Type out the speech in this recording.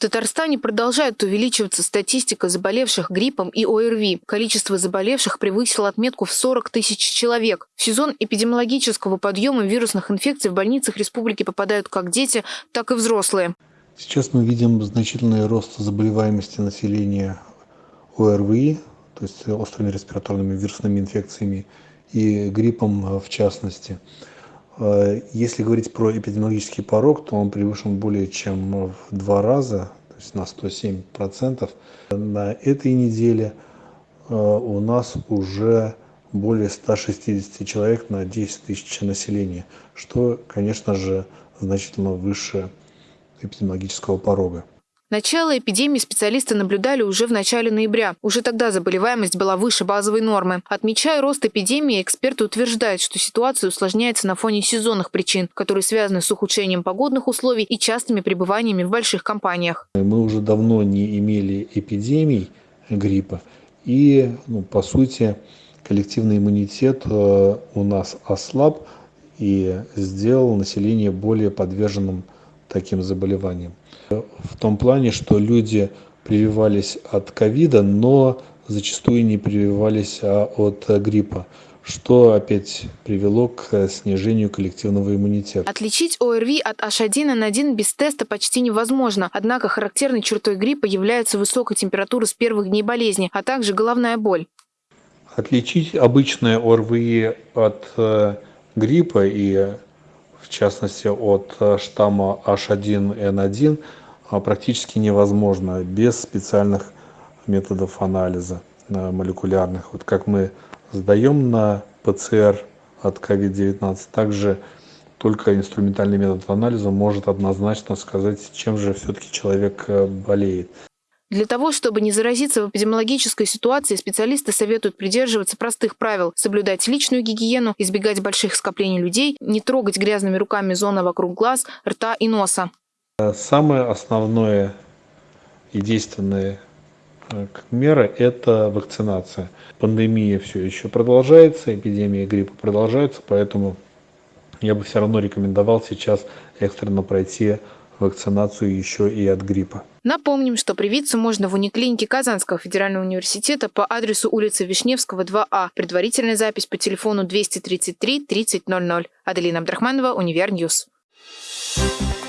Татарстане продолжает увеличиваться статистика заболевших гриппом и ОРВИ. Количество заболевших превысило отметку в 40 тысяч человек. В сезон эпидемиологического подъема вирусных инфекций в больницах республики попадают как дети, так и взрослые. Сейчас мы видим значительный рост заболеваемости населения ОРВИ, то есть острыми респираторными вирусными инфекциями и гриппом в частности. Э, если говорить про эпидемиологический порог, то он превышен более чем в два раза, то есть на 107 процентов. На этой неделе э, у нас уже более 160 человек на 10 тысяч населения, что, конечно же, значительно выше эпидемиологического порога. Начало эпидемии специалисты наблюдали уже в начале ноября. Уже тогда заболеваемость была выше базовой нормы. Отмечая рост эпидемии, эксперты утверждают, что ситуация усложняется на фоне сезонных причин, которые связаны с ухудшением погодных условий и частыми пребываниями в больших компаниях. Мы уже давно не имели эпидемий гриппа. И, ну, по сути, коллективный иммунитет э, у нас ослаб и сделал население более подверженным таким заболеваниям. В том плане, что люди прививались от ковида, но зачастую не прививались а от гриппа что опять привело к снижению коллективного иммунитета. Отличить ОРВИ от H1N1 без теста почти невозможно. Однако характерной чертой гриппа является высокая температура с первых дней болезни, а также головная боль. Отличить обычное ОРВИ от э, гриппа и частности от э, штамма H1N1, а, практически невозможно без специальных методов анализа э, молекулярных. Вот как мы сдаем на ПЦР от COVID-19, также только инструментальный метод анализа может однозначно сказать, чем же все-таки человек э, болеет. Для того, чтобы не заразиться в эпидемиологической ситуации, специалисты советуют придерживаться простых правил, соблюдать личную гигиену, избегать больших скоплений людей, не трогать грязными руками зоны вокруг глаз, рта и носа. Самое основное и действенное э, мера – это вакцинация. Пандемия все еще продолжается, эпидемия гриппа продолжается, поэтому я бы все равно рекомендовал сейчас экстренно пройти вакцинацию еще и от гриппа. Напомним, что привиться можно в униклинике Казанского федерального университета по адресу улицы Вишневского, 2А. Предварительная запись по телефону 233 3000. Аделина Абдрахманова, Univer News. Thank